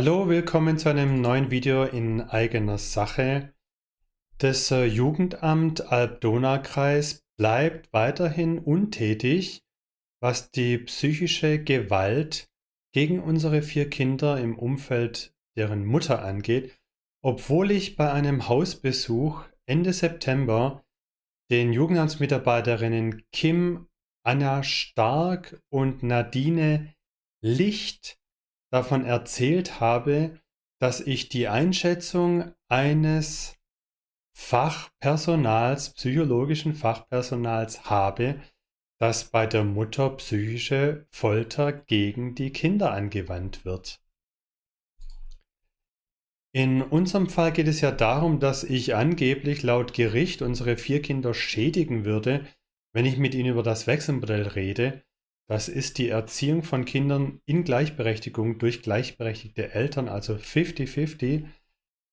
Hallo, willkommen zu einem neuen Video in eigener Sache. Das äh, Jugendamt Alb-Donau-Kreis bleibt weiterhin untätig, was die psychische Gewalt gegen unsere vier Kinder im Umfeld deren Mutter angeht, obwohl ich bei einem Hausbesuch Ende September den Jugendamtsmitarbeiterinnen Kim, Anna Stark und Nadine Licht davon erzählt habe, dass ich die Einschätzung eines Fachpersonals, psychologischen Fachpersonals habe, dass bei der Mutter psychische Folter gegen die Kinder angewandt wird. In unserem Fall geht es ja darum, dass ich angeblich laut Gericht unsere vier Kinder schädigen würde, wenn ich mit ihnen über das Wechselmodell rede, das ist die Erziehung von Kindern in Gleichberechtigung durch gleichberechtigte Eltern, also 50-50.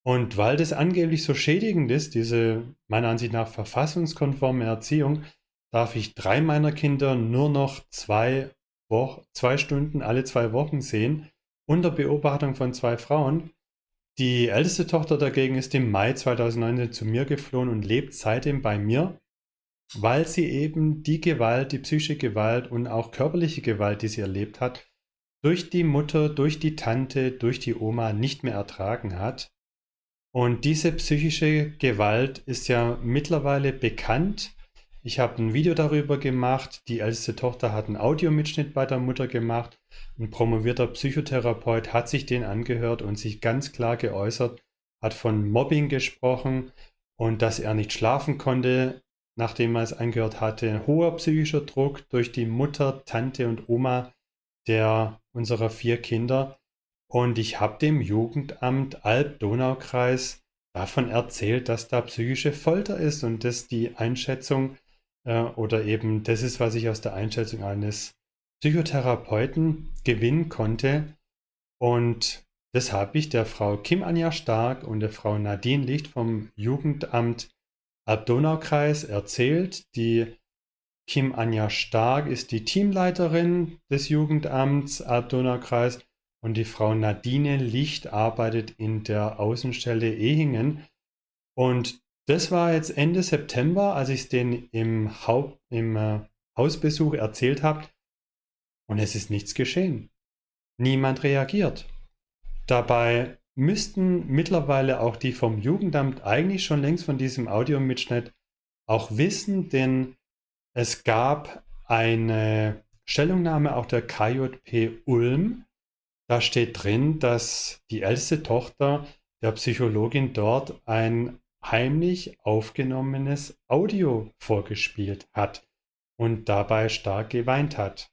Und weil das angeblich so schädigend ist, diese meiner Ansicht nach verfassungskonforme Erziehung, darf ich drei meiner Kinder nur noch zwei, Wo zwei Stunden alle zwei Wochen sehen, unter Beobachtung von zwei Frauen. Die älteste Tochter dagegen ist im Mai 2019 zu mir geflohen und lebt seitdem bei mir weil sie eben die Gewalt, die psychische Gewalt und auch körperliche Gewalt, die sie erlebt hat, durch die Mutter, durch die Tante, durch die Oma nicht mehr ertragen hat. Und diese psychische Gewalt ist ja mittlerweile bekannt. Ich habe ein Video darüber gemacht. Die älteste Tochter hat einen Audiomitschnitt bei der Mutter gemacht. Ein promovierter Psychotherapeut hat sich den angehört und sich ganz klar geäußert, hat von Mobbing gesprochen und dass er nicht schlafen konnte, nachdem er es angehört hatte, hoher psychischer Druck durch die Mutter, Tante und Oma der unserer vier Kinder. Und ich habe dem Jugendamt Alb-Donau-Kreis davon erzählt, dass da psychische Folter ist und dass die Einschätzung äh, oder eben das ist, was ich aus der Einschätzung eines Psychotherapeuten gewinnen konnte. Und das habe ich der Frau Kim Anja Stark und der Frau Nadine Licht vom Jugendamt Alb-Donau-Kreis erzählt. Die Kim Anja Stark ist die Teamleiterin des Jugendamts Alb-Donau-Kreis und die Frau Nadine Licht arbeitet in der Außenstelle Ehingen. Und das war jetzt Ende September, als ich es denen im, Haupt, im äh, Hausbesuch erzählt habe. Und es ist nichts geschehen. Niemand reagiert. Dabei müssten mittlerweile auch die vom Jugendamt eigentlich schon längst von diesem Audiomitschnitt auch wissen, denn es gab eine Stellungnahme auch der KJP Ulm. Da steht drin, dass die älteste Tochter der Psychologin dort ein heimlich aufgenommenes Audio vorgespielt hat und dabei stark geweint hat.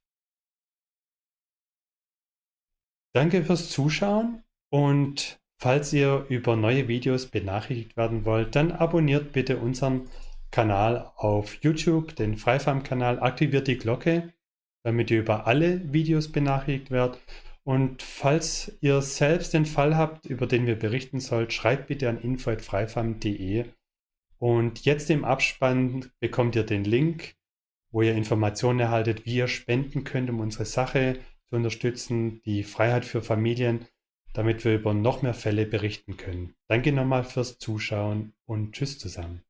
Danke fürs Zuschauen und falls ihr über neue Videos benachrichtigt werden wollt, dann abonniert bitte unseren Kanal auf YouTube, den Freifarm-Kanal, aktiviert die Glocke, damit ihr über alle Videos benachrichtigt werdet. Und falls ihr selbst den Fall habt, über den wir berichten sollt, schreibt bitte an info.freifarm.de. Und jetzt im Abspann bekommt ihr den Link, wo ihr Informationen erhaltet, wie ihr spenden könnt, um unsere Sache zu unterstützen, die Freiheit für Familien damit wir über noch mehr Fälle berichten können. Danke nochmal fürs Zuschauen und tschüss zusammen.